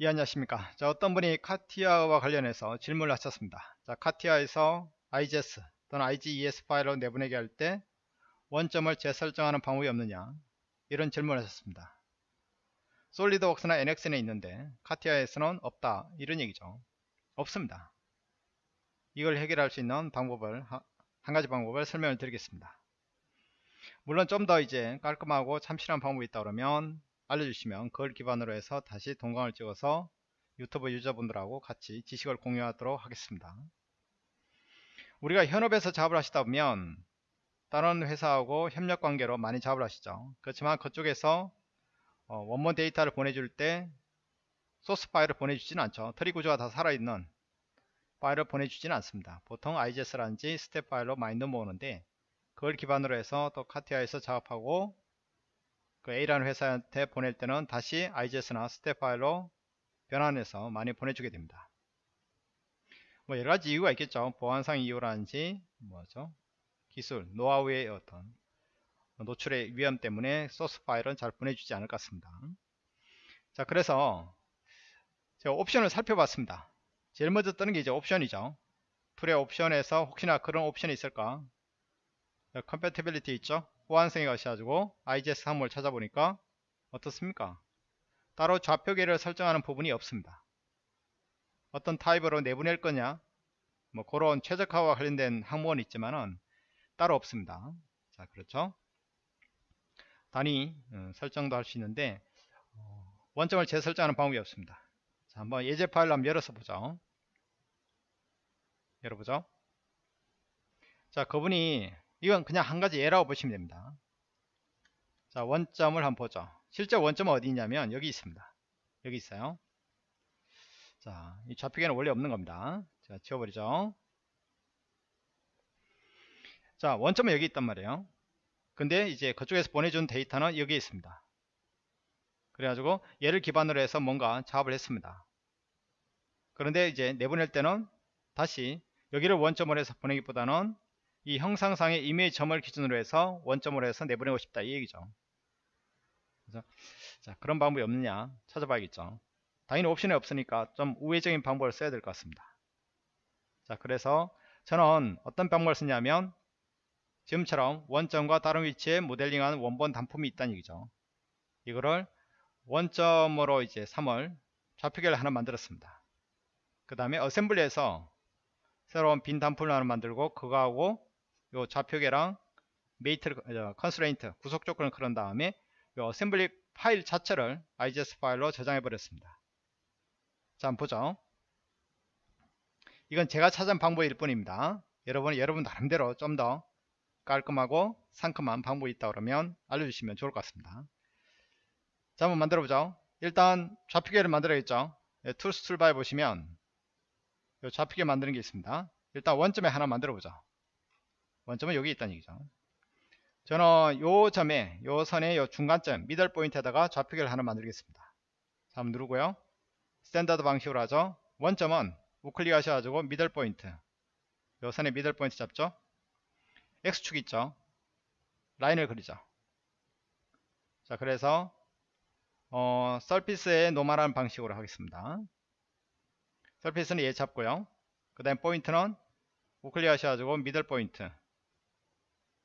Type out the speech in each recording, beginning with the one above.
예 안녕하십니까? 자 어떤 분이 카티아와 관련해서 질문을 하셨습니다. 자 카티아에서 IGS 또는 IGES 파일로 내보내게 할 때 원점을 재설정하는 방법이 없느냐? 이런 질문을 하셨습니다. 솔리드웍스나 NX는 있는데 카티아에서는 없다. 이런 얘기죠. 없습니다. 이걸 해결할 수 있는 방법을 한 가지 방법을 설명을 드리겠습니다. 물론 좀 더 이제 깔끔하고 참신한 방법이 있다 그러면 알려주시면 그걸 기반으로 해서 다시 동강을 찍어서 유튜브 유저분들하고 같이 지식을 공유하도록 하겠습니다. 우리가 현업에서 작업을 하시다 보면 다른 회사하고 협력 관계로 많이 작업을 하시죠. 그렇지만 그쪽에서 어, 원본 데이터를 보내줄 때 소스 파일을 보내주지는 않죠. 트리 구조가 다 살아있는 파일을 보내주지는 않습니다. 보통 IGS라든지 STEP 파일로 많이 넘어오는데 그걸 기반으로 해서 또 CATIA에서 작업하고 그 A라는 회사한테 보낼 때는 다시 IGS나 STEP 파일로 변환해서 많이 보내주게 됩니다. 뭐 여러가지 이유가 있겠죠. 보안상 이유라든지 뭐죠. 기술, 노하우의 어떤 노출의 위험 때문에 소스 파일은 잘 보내주지 않을 것 같습니다. 자 그래서 제가 옵션을 살펴봤습니다. 제일 먼저 뜨는 게 이제 옵션이죠. tool의 옵션에서 혹시나 그런 옵션이 있을까? compatibility 있죠? 호환성에 가셔가지고 IGS 사물을 찾아보니까 어떻습니까? 따로 좌표계를 설정하는 부분이 없습니다. 어떤 타입으로 내보낼 거냐 뭐 그런 최적화와 관련된 항목은 있지만은 따로 없습니다. 자 그렇죠. 단위 음, 설정도 할 수 있는데 어, 원점을 재설정하는 방법이 없습니다. 자 한번 예제 파일을 한번 열어서 보죠. 열어보죠. 자 그분이 이건 그냥 한 가지 예라고 보시면 됩니다. 자, 원점을 한번 보죠. 실제 원점은 어디 있냐면 여기 있습니다. 여기 있어요. 자, 이 좌표계는 원래 없는 겁니다. 자, 지워버리죠. 자, 원점은 여기 있단 말이에요. 근데 이제 그쪽에서 보내준 데이터는 여기에 있습니다. 그래가지고 얘를 기반으로 해서 뭔가 작업을 했습니다. 그런데 이제 내보낼 때는 다시 여기를 원점으로 해서 보내기보다는 이 형상상의 이미지 점을 기준으로 해서 원점으로 해서 내보내고 싶다 이 얘기죠. 그래서 자, 그런 방법이 없느냐 찾아봐야겠죠. 당연히 옵션이 없으니까 좀 우회적인 방법을 써야 될 것 같습니다. 자, 그래서 저는 어떤 방법을 쓰냐면 지금처럼 원점과 다른 위치에 모델링하는 원본 단품이 있다는 얘기죠. 이거를 원점으로 이제 새로 좌표계를 하나 만들었습니다. 그 다음에 assembly에서 새로운 빈 단품을 하나 만들고 그거하고 요 좌표계랑 mate constraint 구속 조건을 그런 다음에 요 assembly 파일 자체를 IGS 파일로 저장해 버렸습니다. 자, 한번 보죠. 이건 제가 찾은 방법일 뿐입니다. 여러분 여러분 나름대로 좀 더 깔끔하고 상큼한 방법이 있다 그러면 알려주시면 좋을 것 같습니다. 자, 한번 만들어 보죠. 일단 좌표계를 만들어야겠죠. 네, tools toolbar에 보시면 요 좌표계 만드는 게 있습니다. 일단 원점에 하나 만들어 보죠. 원점은 여기 있다는 얘기죠. 저는 요 점에 요 선의 요 중간점 middle point에다가 좌표계를 하나 만들겠습니다. 자, 한번 누르고요. standard 방식으로 하죠. 원점은 우클릭 하셔가지고 middle point 요 선의 middle point 잡죠. X축 있죠. 라인을 그리죠. 자 그래서 어, surface의 normal한 방식으로 하겠습니다. surface는 얘 잡고요. 그 다음 포인트는 우클릭 하셔가지고 middle point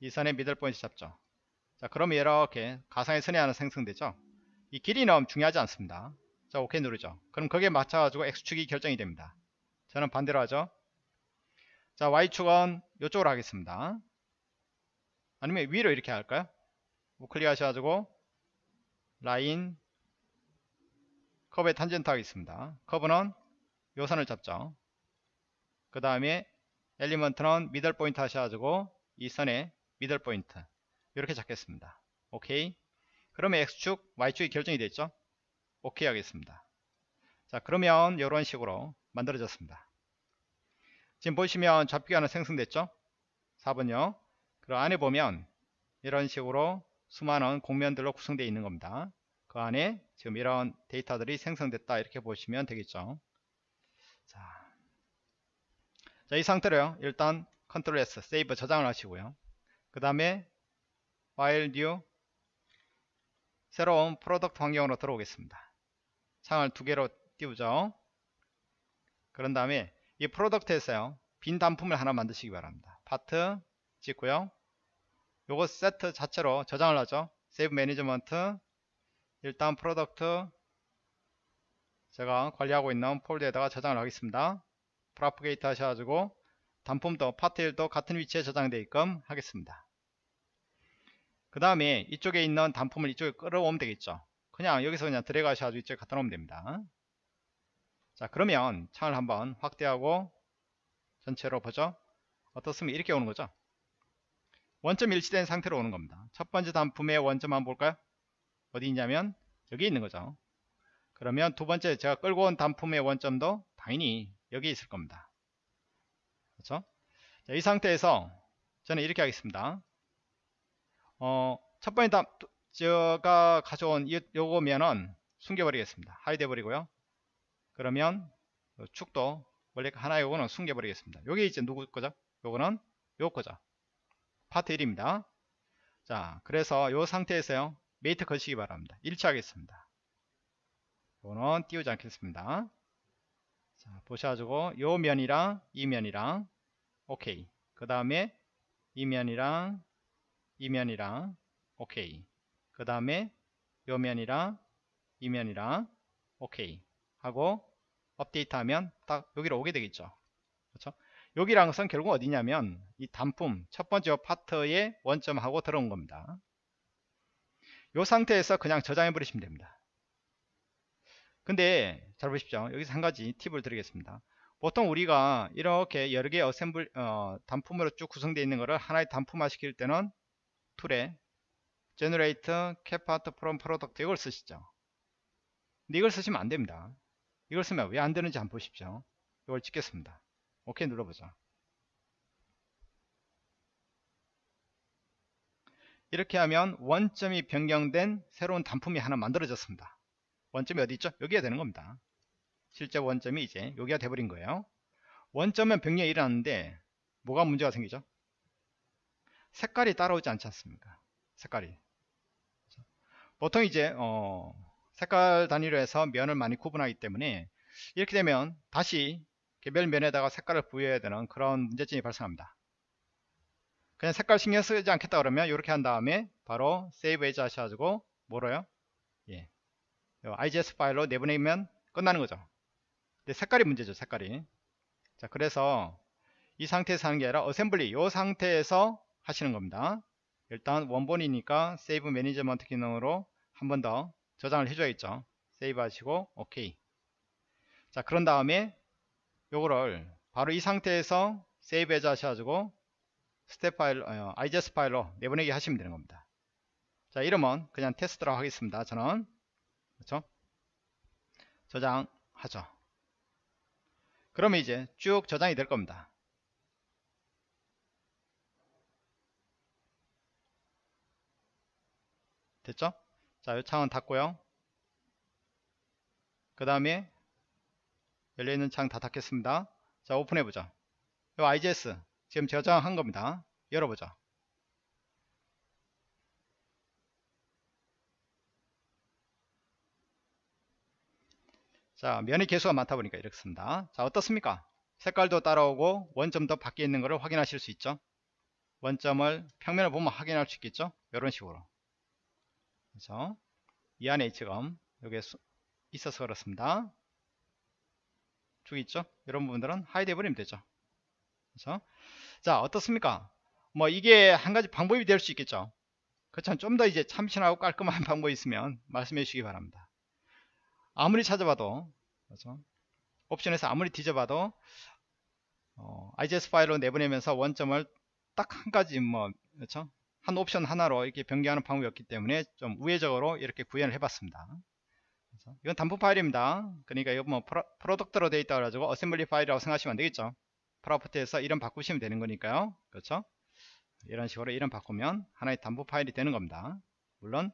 이 선의 middle point 잡죠. 자, 그러면 이렇게 가상의 선이 하나 생성되죠. 이 길이는 중요하지 않습니다. 자, 오케이 누르죠. 그럼 거기에 맞춰가지고 X축이 결정이 됩니다. 저는 반대로 하죠. 자, Y축은 이쪽으로 하겠습니다. 아니면 위로 이렇게 할까요? 우클릭 하셔가지고 라인 커브에 탄젠트 하겠습니다. 커브는 요 선을 잡죠. 그 다음에 element는 middle point 하셔가지고 이 선에 middle point 이렇게 잡겠습니다. 오케이. 그러면 X축, Y축이 결정이 됐죠? 오케이 하겠습니다. 자 그러면 이런 식으로 만들어졌습니다. 지금 보시면 좌표가 하나 생성됐죠? 4번요. 그 안에 보면 이런 식으로 수많은 공면들로 구성되어 있는 겁니다. 그 안에 지금 이런 데이터들이 생성됐다 이렇게 보시면 되겠죠. 자, 자, 이 상태로요. 일단 컨트롤 S 세이브 저장을 하시고요. 그 다음에 파일 new 새로운 product 환경으로 들어오겠습니다. 창을 두 개로 띄우죠. 그런 다음에 이 product에서요 빈 단품을 하나 만드시기 바랍니다. 파트 찍고요. 요거 세트 자체로 저장을 하죠. save management 일단 product 제가 관리하고 있는 폴더에다가 저장을 하겠습니다. propagate 하셔가지고 단품도 파트 1도 같은 위치에 저장되어 있게끔 하겠습니다 그 다음에 이쪽에 있는 단품을 이쪽에 끌어오면 되겠죠. 그냥 여기서 그냥 드래그 하셔가지고 이쪽에 갖다 놓으면 됩니다. 자 그러면 창을 한번 확대하고 전체로 보죠. 어떻습니까? 이렇게 오는 거죠. 원점 일치된 상태로 오는 겁니다. 첫 번째 단품의 원점 한번 볼까요? 어디 있냐면 여기 있는 거죠. 그러면 두 번째 제가 끌고 온 단품의 원점도 당연히 여기 있을 겁니다. 그렇죠? 자, 이 상태에서 저는 이렇게 하겠습니다 어, 첫 번째 단 제가 가져온 이, 요거면은 숨겨버리겠습니다. hide 해버리고요. 그러면 축도 원래 하나 요거는 숨겨버리겠습니다. 여기 이제 누구 거죠? 요거는 요 거죠. 파트 1입니다. 자 그래서 요 상태에서요. mate 거시기 바랍니다. 일치하겠습니다. 요거는 띄우지 않겠습니다. 자 보셔가지고 요 면이랑 이 면이랑 오케이. 그 다음에 이 면이랑 이 면이랑 오케이. 그 다음에 요 면이랑 이 면이랑 오케이. 하고 업데이트 하면 딱 여기로 오게 되겠죠. 그렇죠? 여기랑 것은 결국 어디냐면 이 단품 첫 번째 파트의 원점하고 들어온 겁니다. 이 상태에서 그냥 저장해 버리시면 됩니다. 근데 잘 보십시오. 여기서 한 가지 팁을 드리겠습니다. 보통 우리가 이렇게 여러 개의 어셈블 어, 단품으로 쭉 구성되어 있는 것을 하나의 단품화 시킬 때는 툴에 generate cap part from product 이걸 쓰시죠. 근데 이걸 쓰시면 안 됩니다. 이걸 쓰면 왜 안 되는지 한번 보십시오. 이걸 찍겠습니다. 오케이 눌러보자 이렇게 하면 원점이 변경된 새로운 단품이 하나 만들어졌습니다. 원점이 어디 있죠? 여기가 되는 겁니다. 실제 원점이 이제 여기가 돼버린 거예요. 원점은 변경이 일어났는데 뭐가 문제가 생기죠 색깔이 따라오지 않지 않습니까 색깔이 보통 이제 어 색깔 단위로 해서 면을 많이 구분하기 때문에 이렇게 되면 다시 개별 면에다가 색깔을 부여해야 되는 그런 문제점이 발생합니다. 그냥 색깔 신경 쓰지 않겠다 그러면 이렇게 한 다음에 바로 save as 하셔가지고 뭐로요? 예. IGS 파일로 내보내면 끝나는 거죠. 근데 색깔이 문제죠, 색깔이. 자, 그래서 이 상태에서 하는 게 아니라 assembly 이 상태에서 하시는 겁니다. 일단 원본이니까 save management 기능으로 한 번 더 저장을 해줘야겠죠. save 하시고 오케이. 자 그런 다음에 요거를 바로 이 상태에서 save as 하셔가지고 스텝 파일, 어, IGS 파일로 내보내기 하시면 되는 겁니다. 자 이름은 그냥 테스트라고 하겠습니다. 저는 그렇죠? 저장하죠. 그러면 이제 쭉 저장이 될 겁니다. 됐죠? 자, 이 창은 닫고요. 그 다음에 열려있는 창 다 닫겠습니다. 자, 오픈해보죠. 이 IGS 지금 저장한 겁니다. 열어보죠. 자, 면의 개수가 많다 보니까 이렇습니다. 자, 어떻습니까? 색깔도 따라오고 원점도 바뀌어 있는 것을 확인하실 수 있죠. 원점을 평면을 보면 확인할 수 있겠죠. 이런 식으로. 그래서 이 안에 지금 여기에 있어서 그렇습니다. 쭉 있죠? 이런 부분들은 하이드 해버리면 되죠. 그래서 자 어떻습니까? 뭐 이게 한 가지 방법이 될 수 있겠죠. 그렇지만 좀 더 이제 참신하고 깔끔한 방법이 있으면 말씀해 주시기 바랍니다. 아무리 찾아봐도 그렇죠? 옵션에서 아무리 뒤져봐도 어, IGS 파일로 내보내면서 원점을 딱 한 가지 뭐 그렇죠? 한 옵션 하나로 이렇게 변경하는 방법이 없기 때문에 좀 우회적으로 이렇게 구현을 해봤습니다. 이건 단품 파일입니다. 그러니까 이거 뭐 product로 되어 있다 그래가지고 assembly 파일이라고 생각하시면 안 되겠죠. property에서 이름 바꾸시면 되는 거니까요. 그렇죠? 이런 식으로 이름 바꾸면 하나의 단품 파일이 되는 겁니다. 물론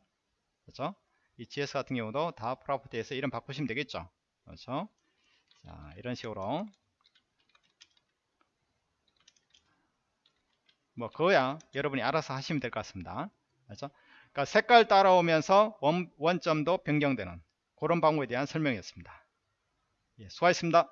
그렇죠? IGS 같은 경우도 다 property에서 이름 바꾸시면 되겠죠. 그렇죠? 자, 이런 식으로 뭐 그거야 여러분이 알아서 하시면 될 것 같습니다 그렇죠? 그러니까 색깔 따라오면서 원, 원점도 변경되는 그런 방법에 대한 설명이었습니다 예, 수고하셨습니다.